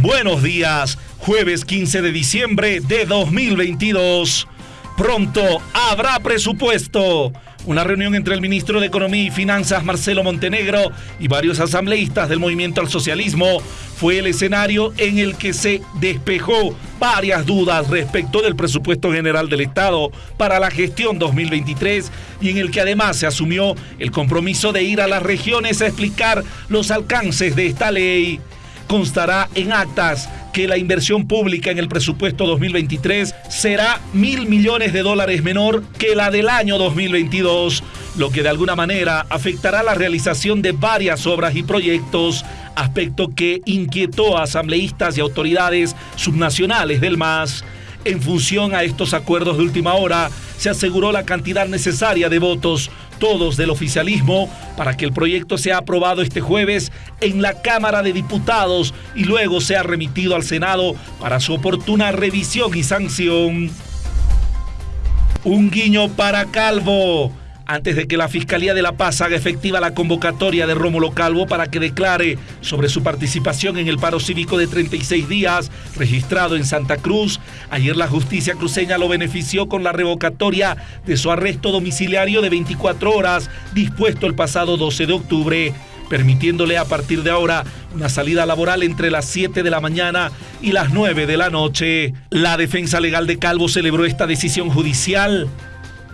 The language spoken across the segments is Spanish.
Buenos días, jueves 15 de diciembre de 2022. Pronto habrá presupuesto. Una reunión entre el ministro de Economía y Finanzas, Marcelo Montenegro, y varios asambleístas del movimiento al socialismo fue el escenario en el que se despejó varias dudas respecto del presupuesto general del Estado para la gestión 2023 y en el que además se asumió el compromiso de ir a las regiones a explicar los alcances de esta ley constará en actas que la inversión pública en el presupuesto 2023 será mil millones de dólares menor que la del año 2022, lo que de alguna manera afectará la realización de varias obras y proyectos, aspecto que inquietó a asambleístas y autoridades subnacionales del MAS. En función a estos acuerdos de última hora, se aseguró la cantidad necesaria de votos, todos del oficialismo, para que el proyecto sea aprobado este jueves en la Cámara de Diputados y luego sea remitido al Senado para su oportuna revisión y sanción. Un guiño para Calvo antes de que la Fiscalía de La Paz haga efectiva la convocatoria de Rómulo Calvo para que declare sobre su participación en el paro cívico de 36 días registrado en Santa Cruz. Ayer la justicia cruceña lo benefició con la revocatoria de su arresto domiciliario de 24 horas dispuesto el pasado 12 de octubre permitiéndole a partir de ahora una salida laboral entre las 7 de la mañana y las 9 de la noche. La defensa legal de Calvo celebró esta decisión judicial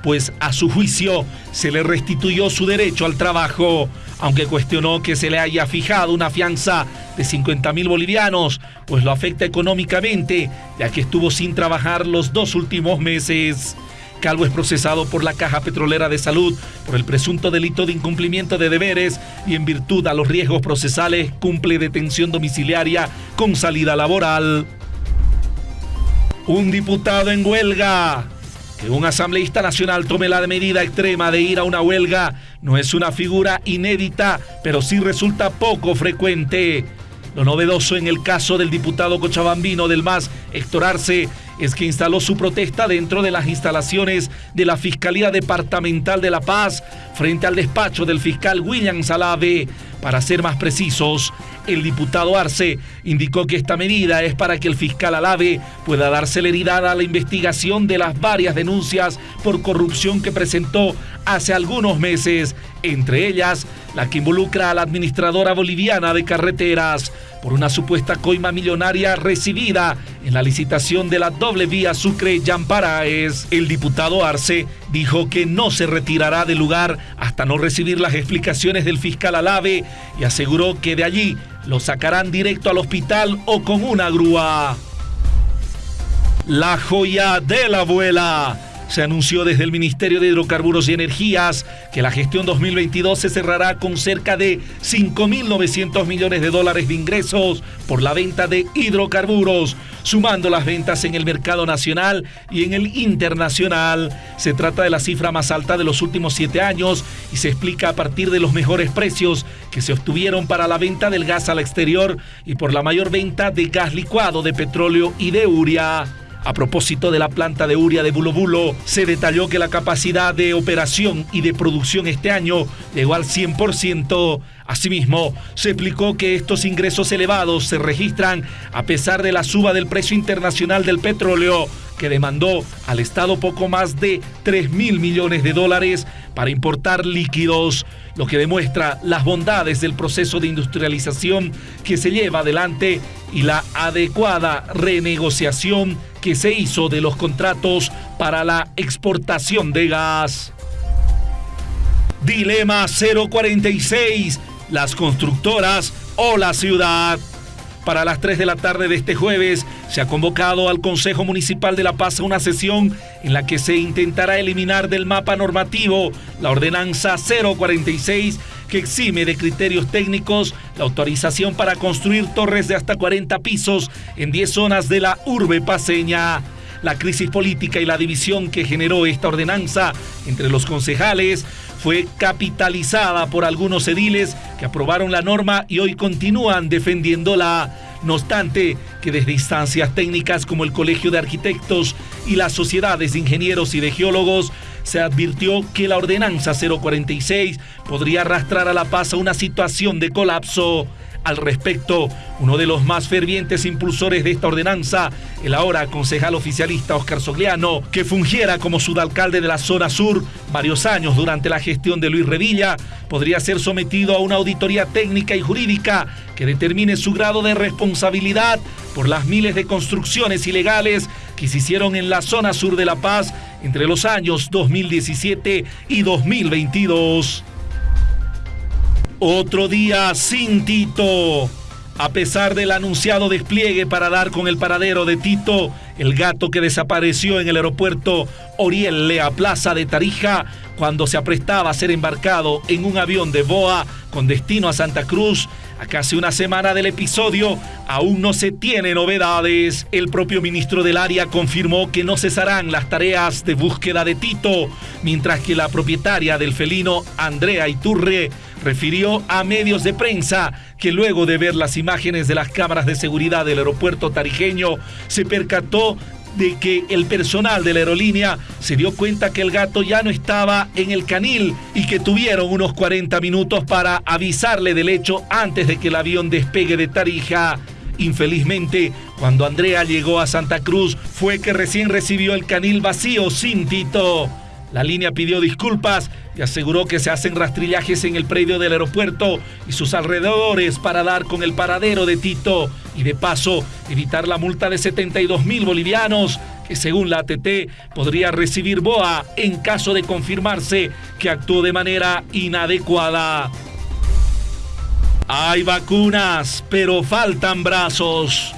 pues a su juicio se le restituyó su derecho al trabajo, aunque cuestionó que se le haya fijado una fianza de 50 mil bolivianos, pues lo afecta económicamente, ya que estuvo sin trabajar los dos últimos meses. Calvo es procesado por la Caja Petrolera de Salud por el presunto delito de incumplimiento de deberes y en virtud a los riesgos procesales cumple detención domiciliaria con salida laboral. Un diputado en huelga. Que un asambleísta nacional tome la medida extrema de ir a una huelga no es una figura inédita, pero sí resulta poco frecuente. Lo novedoso en el caso del diputado cochabambino del MAS, Héctor Arce, es que instaló su protesta dentro de las instalaciones de la Fiscalía Departamental de La Paz frente al despacho del fiscal William Salave. Para ser más precisos, el diputado Arce indicó que esta medida es para que el fiscal Alave pueda dar celeridad a la investigación de las varias denuncias por corrupción que presentó hace algunos meses, entre ellas la que involucra a la administradora boliviana de carreteras por una supuesta coima millonaria recibida en la licitación de la doble vía Sucre-Yamparaes. El diputado Arce dijo que no se retirará del lugar hasta no recibir las explicaciones del fiscal Alave y aseguró que de allí lo sacarán directo al hospital o con una grúa. La joya de la abuela se anunció desde el Ministerio de Hidrocarburos y Energías que la gestión 2022 se cerrará con cerca de 5.900 millones de dólares de ingresos por la venta de hidrocarburos, sumando las ventas en el mercado nacional y en el internacional. Se trata de la cifra más alta de los últimos siete años y se explica a partir de los mejores precios que se obtuvieron para la venta del gas al exterior y por la mayor venta de gas licuado, de petróleo y de uria. A propósito de la planta de Uria de Bulobulo, se detalló que la capacidad de operación y de producción este año llegó al 100%. Asimismo, se explicó que estos ingresos elevados se registran a pesar de la suba del precio internacional del petróleo, que demandó al Estado poco más de 3 mil millones de dólares para importar líquidos, lo que demuestra las bondades del proceso de industrialización que se lleva adelante y la adecuada renegociación que se hizo de los contratos para la exportación de gas. Dilema 046, las constructoras o la ciudad. Para las 3 de la tarde de este jueves se ha convocado al Consejo Municipal de La Paz una sesión en la que se intentará eliminar del mapa normativo la ordenanza 046 que exime de criterios técnicos la autorización para construir torres de hasta 40 pisos en 10 zonas de la urbe paseña. La crisis política y la división que generó esta ordenanza entre los concejales fue capitalizada por algunos ediles que aprobaron la norma y hoy continúan defendiéndola. No obstante, que desde instancias técnicas como el Colegio de Arquitectos y las sociedades de ingenieros y de geólogos se advirtió que la ordenanza 046 podría arrastrar a La Paz a una situación de colapso. Al respecto. Uno de los más fervientes impulsores de esta ordenanza, el ahora concejal oficialista Oscar Sogliano, que fungiera como sudalcalde de la zona sur varios años durante la gestión de Luis Revilla, podría ser sometido a una auditoría técnica y jurídica que determine su grado de responsabilidad por las miles de construcciones ilegales que se hicieron en la zona sur de La Paz entre los años 2017 y 2022. Otro día sin Tito. A pesar del anunciado despliegue para dar con el paradero de Tito, el gato que desapareció en el aeropuerto Oriel Lea Plaza de Tarija cuando se aprestaba a ser embarcado en un avión de Boa con destino a Santa Cruz, a casi una semana del episodio, aún no se tiene novedades. El propio ministro del área confirmó que no cesarán las tareas de búsqueda de Tito, mientras que la propietaria del felino, Andrea Iturre, refirió a medios de prensa que luego de ver las imágenes de las cámaras de seguridad del aeropuerto tarijeño se percató de que el personal de la aerolínea se dio cuenta que el gato ya no estaba en el canil y que tuvieron unos 40 minutos para avisarle del hecho antes de que el avión despegue de Tarija. Infelizmente, cuando Andrea llegó a Santa Cruz, fue que recién recibió el canil vacío sin Tito. La línea pidió disculpas y aseguró que se hacen rastrillajes en el predio del aeropuerto y sus alrededores para dar con el paradero de Tito y de paso evitar la multa de 72 mil bolivianos que según la ATT podría recibir BOA en caso de confirmarse que actuó de manera inadecuada. Hay vacunas, pero faltan brazos.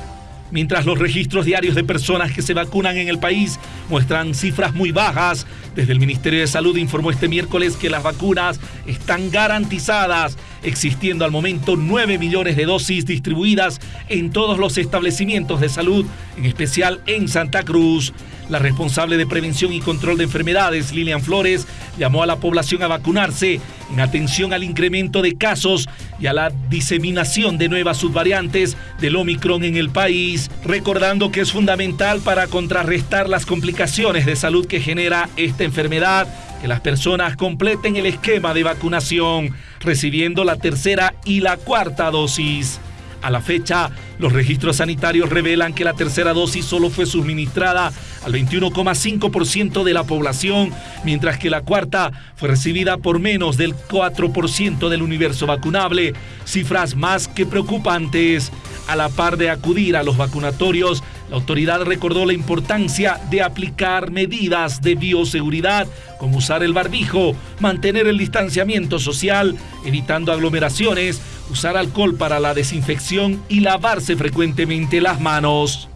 Mientras los registros diarios de personas que se vacunan en el país muestran cifras muy bajas, desde el Ministerio de Salud informó este miércoles que las vacunas están garantizadas, existiendo al momento 9 millones de dosis distribuidas en todos los establecimientos de salud, en especial en Santa Cruz. La responsable de prevención y control de enfermedades, Lilian Flores, llamó a la población a vacunarse en atención al incremento de casos y a la diseminación de nuevas subvariantes del Omicron en el país, recordando que es fundamental para contrarrestar las complicaciones de salud que genera esta enfermedad que las personas completen el esquema de vacunación, recibiendo la tercera y la cuarta dosis. A la fecha, los registros sanitarios revelan que la tercera dosis solo fue suministrada al 21,5% de la población, mientras que la cuarta fue recibida por menos del 4% del universo vacunable, cifras más que preocupantes. A la par de acudir a los vacunatorios, la autoridad recordó la importancia de aplicar medidas de bioseguridad, como usar el barbijo, mantener el distanciamiento social, evitando aglomeraciones, usar alcohol para la desinfección y lavarse frecuentemente las manos.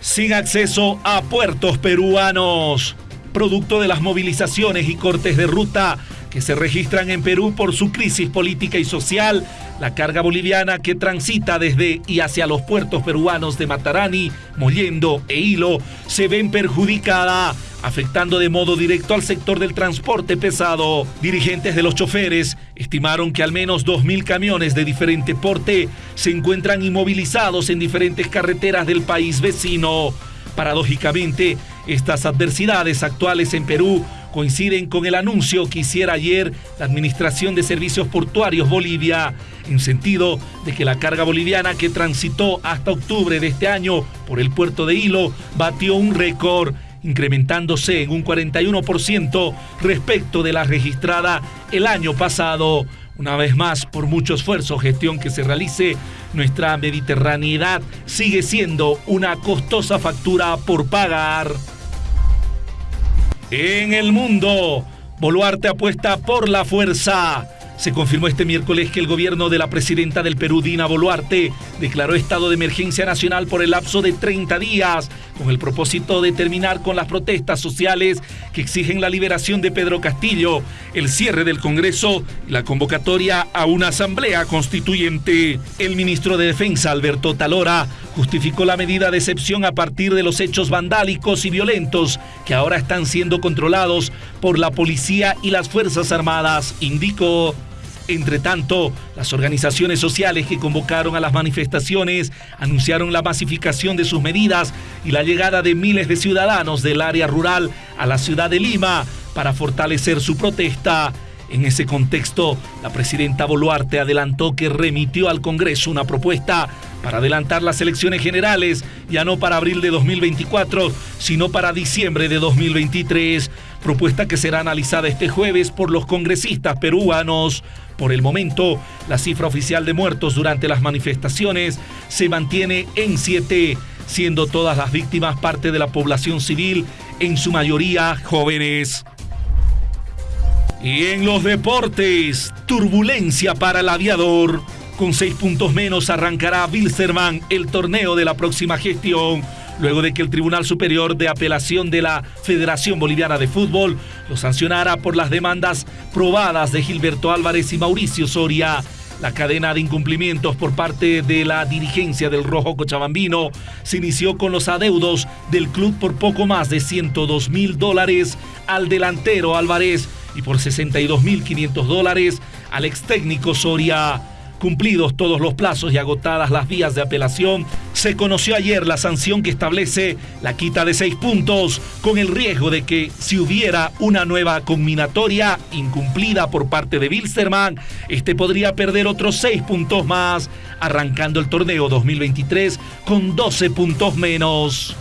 Sin acceso a puertos peruanos. Producto de las movilizaciones y cortes de ruta que se registran en Perú por su crisis política y social, la carga boliviana que transita desde y hacia los puertos peruanos de Matarani, Mollendo e Hilo se ven perjudicada, afectando de modo directo al sector del transporte pesado. Dirigentes de los choferes estimaron que al menos 2.000 camiones de diferente porte se encuentran inmovilizados en diferentes carreteras del país vecino. Paradójicamente, estas adversidades actuales en Perú coinciden con el anuncio que hiciera ayer la Administración de Servicios Portuarios Bolivia, en sentido de que la carga boliviana que transitó hasta octubre de este año por el puerto de Hilo batió un récord incrementándose en un 41% respecto de la registrada el año pasado. Una vez más, por mucho esfuerzo gestión que se realice, nuestra mediterraneidad sigue siendo una costosa factura por pagar. En el mundo, Boluarte apuesta por la fuerza. Se confirmó este miércoles que el gobierno de la presidenta del Perú, Dina Boluarte, declaró estado de emergencia nacional por el lapso de 30 días, con el propósito de terminar con las protestas sociales que exigen la liberación de Pedro Castillo, el cierre del Congreso y la convocatoria a una asamblea constituyente. El ministro de Defensa, Alberto Talora, justificó la medida de excepción a partir de los hechos vandálicos y violentos que ahora están siendo controlados por la policía y las Fuerzas Armadas, indicó. Entre tanto, las organizaciones sociales que convocaron a las manifestaciones anunciaron la masificación de sus medidas y la llegada de miles de ciudadanos del área rural a la ciudad de Lima para fortalecer su protesta. En ese contexto, la presidenta Boluarte adelantó que remitió al Congreso una propuesta para adelantar las elecciones generales, ya no para abril de 2024, sino para diciembre de 2023, propuesta que será analizada este jueves por los congresistas peruanos. Por el momento, la cifra oficial de muertos durante las manifestaciones se mantiene en siete, siendo todas las víctimas parte de la población civil, en su mayoría jóvenes. Y en los deportes, turbulencia para el aviador. Con seis puntos menos arrancará Wilstermann el torneo de la próxima gestión, luego de que el Tribunal Superior de Apelación de la Federación Boliviana de Fútbol lo sancionara por las demandas probadas de Gilberto Álvarez y Mauricio Soria. La cadena de incumplimientos por parte de la dirigencia del Rojo Cochabambino se inició con los adeudos del club por poco más de 102 mil dólares al delantero Álvarez y por 62.500 dólares al ex técnico Soria. Cumplidos todos los plazos y agotadas las vías de apelación, se conoció ayer la sanción que establece la quita de seis puntos, con el riesgo de que si hubiera una nueva combinatoria incumplida por parte de Wilstermann, este podría perder otros seis puntos más, arrancando el torneo 2023 con 12 puntos menos.